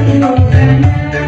Oh, yeah.